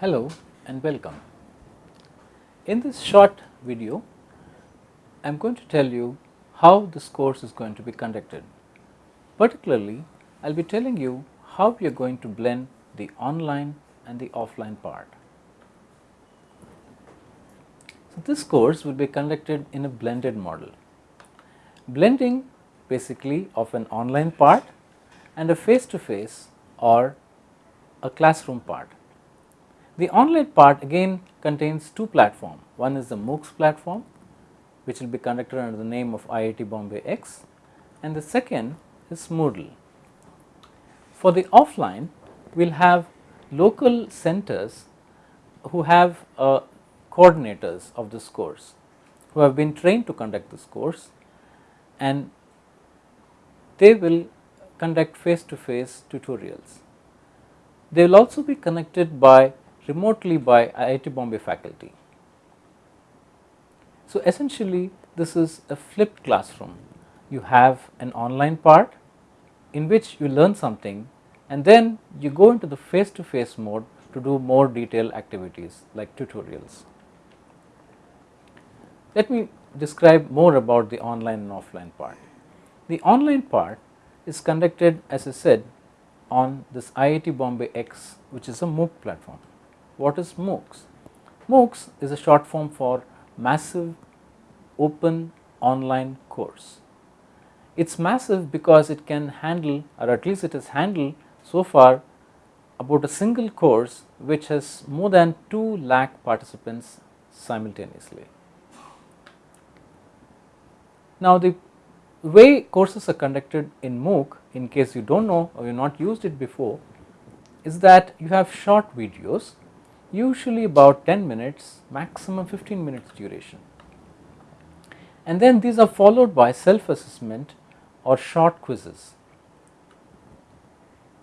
Hello and welcome. In this short video, I am going to tell you how this course is going to be conducted. Particularly, I will be telling you how we are going to blend the online and the offline part. So, this course will be conducted in a blended model. Blending basically of an online part and a face to face or a classroom part. The online part again contains two platforms. One is the MOOCs platform which will be conducted under the name of IIT Bombay X and the second is Moodle. For the offline, we will have local centers who have uh, coordinators of this course who have been trained to conduct this course and they will conduct face to face tutorials. They will also be connected by remotely by IIT Bombay faculty. So, essentially this is a flipped classroom. You have an online part in which you learn something and then you go into the face to face mode to do more detailed activities like tutorials. Let me describe more about the online and offline part. The online part is conducted as I said on this IIT Bombay X which is a MOOC platform. What is MOOCs? MOOCs is a short form for massive open online course. It is massive because it can handle or at least it has handled so far about a single course which has more than 2 lakh participants simultaneously. Now, the way courses are conducted in MOOC in case you do not know or you have not used it before is that you have short videos usually about 10 minutes maximum 15 minutes duration and then these are followed by self assessment or short quizzes.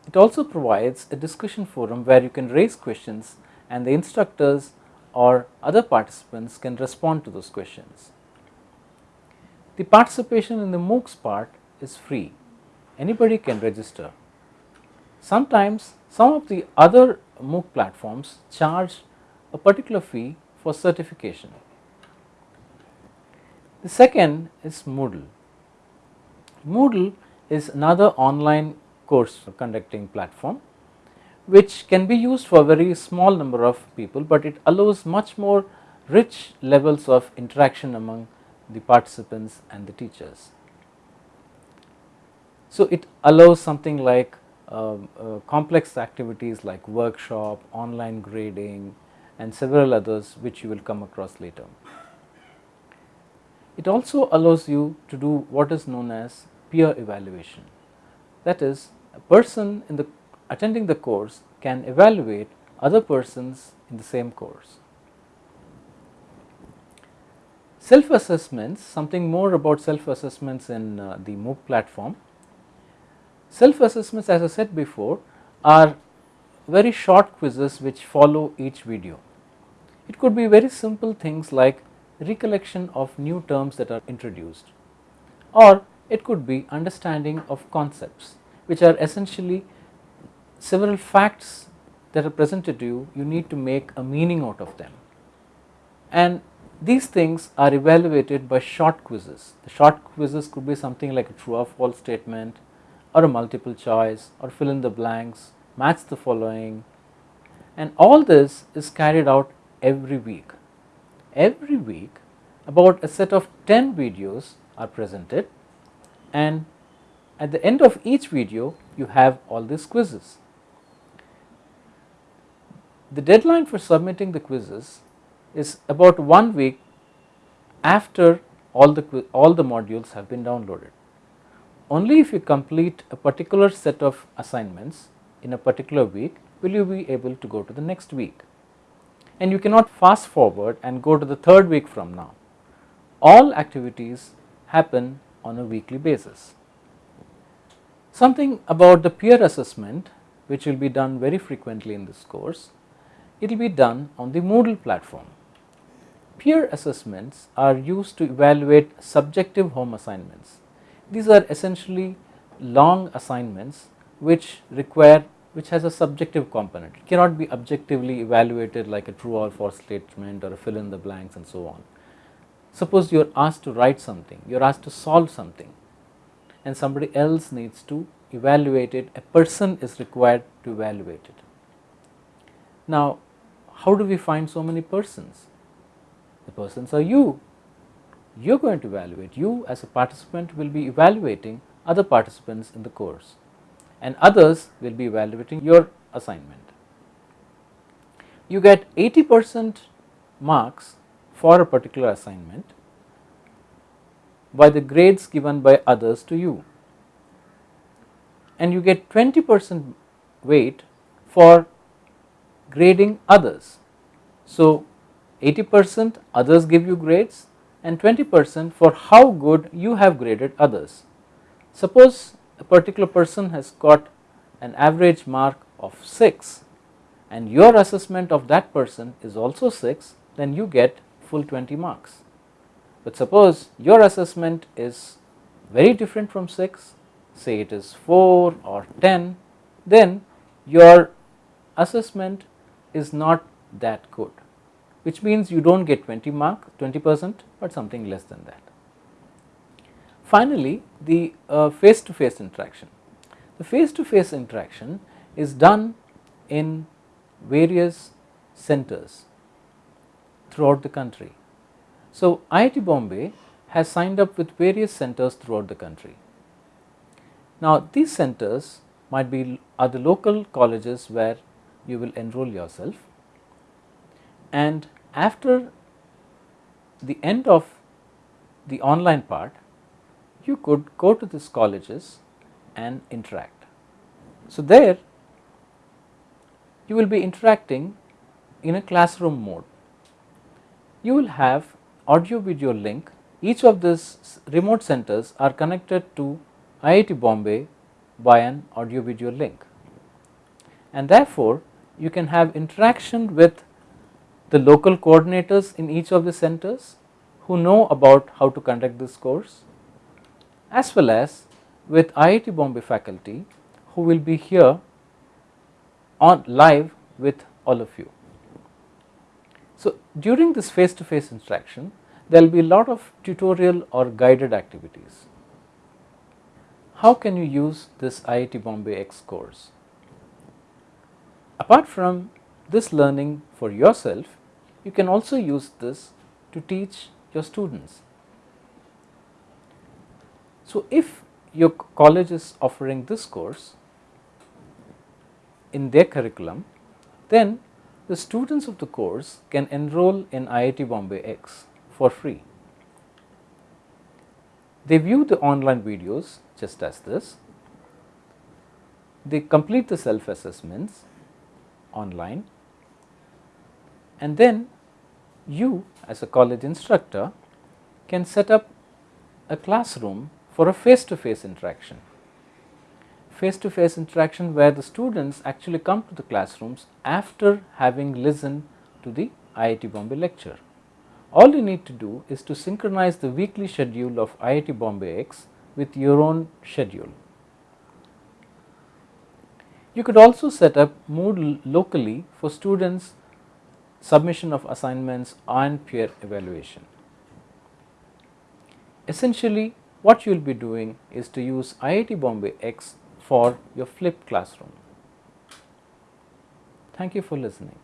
It also provides a discussion forum where you can raise questions and the instructors or other participants can respond to those questions. The participation in the MOOCs part is free, anybody can register. Sometimes some of the other MOOC platforms charge a particular fee for certification. The second is Moodle. Moodle is another online course conducting platform which can be used for a very small number of people, but it allows much more rich levels of interaction among the participants and the teachers. So, it allows something like complex activities like workshop, online grading and several others which you will come across later. It also allows you to do what is known as peer evaluation. That is a person in the attending the course can evaluate other persons in the same course. Self assessments, something more about self assessments in uh, the MOOC platform. Self assessments as I said before are very short quizzes which follow each video. It could be very simple things like recollection of new terms that are introduced or it could be understanding of concepts which are essentially several facts that are presented to you, you need to make a meaning out of them. And these things are evaluated by short quizzes. The short quizzes could be something like a true or false statement or a multiple choice or fill in the blanks, match the following and all this is carried out every week every week about a set of 10 videos are presented and at the end of each video you have all these quizzes. The deadline for submitting the quizzes is about one week after all the all the modules have been downloaded. Only if you complete a particular set of assignments in a particular week will you be able to go to the next week and you cannot fast forward and go to the third week from now. All activities happen on a weekly basis. Something about the peer assessment which will be done very frequently in this course, it will be done on the Moodle platform. Peer assessments are used to evaluate subjective home assignments. These are essentially long assignments which require which has a subjective component. It cannot be objectively evaluated like a true or false statement or a fill in the blanks and so on. Suppose you are asked to write something, you are asked to solve something and somebody else needs to evaluate it, a person is required to evaluate it. Now, how do we find so many persons? The persons are you. You are going to evaluate. You as a participant will be evaluating other participants in the course and others will be evaluating your assignment. You get 80 percent marks for a particular assignment by the grades given by others to you and you get 20 percent weight for grading others. So, 80 percent others give you grades and 20 percent for how good you have graded others. Suppose a particular person has got an average mark of 6 and your assessment of that person is also 6 then you get full 20 marks. But suppose your assessment is very different from 6 say it is 4 or 10 then your assessment is not that good which means you do not get 20 mark 20 percent but something less than that. Finally, the face to face interaction. The face to face interaction is done in various centers throughout the country. So, IIT Bombay has signed up with various centers throughout the country. Now, these centers might be are the local colleges where you will enroll yourself and after the end of the online part you could go to these colleges and interact. So, there you will be interacting in a classroom mode. You will have audio video link each of these remote centers are connected to IIT Bombay by an audio video link and therefore, you can have interaction with the local coordinators in each of the centers who know about how to conduct this course as well as with IIT Bombay faculty who will be here on live with all of you. So, during this face to face interaction there will be a lot of tutorial or guided activities. How can you use this IIT Bombay X course? Apart from this learning for yourself, you can also use this to teach your students. So, if your college is offering this course in their curriculum, then the students of the course can enroll in IIT Bombay X for free. They view the online videos just as this, they complete the self assessments online and then you as a college instructor can set up a classroom for a face to face interaction. Face to face interaction where the students actually come to the classrooms after having listened to the IIT Bombay lecture. All you need to do is to synchronize the weekly schedule of IIT Bombay X with your own schedule. You could also set up Moodle locally for students submission of assignments and peer evaluation. Essentially what you will be doing is to use IIT Bombay X for your flipped classroom. Thank you for listening.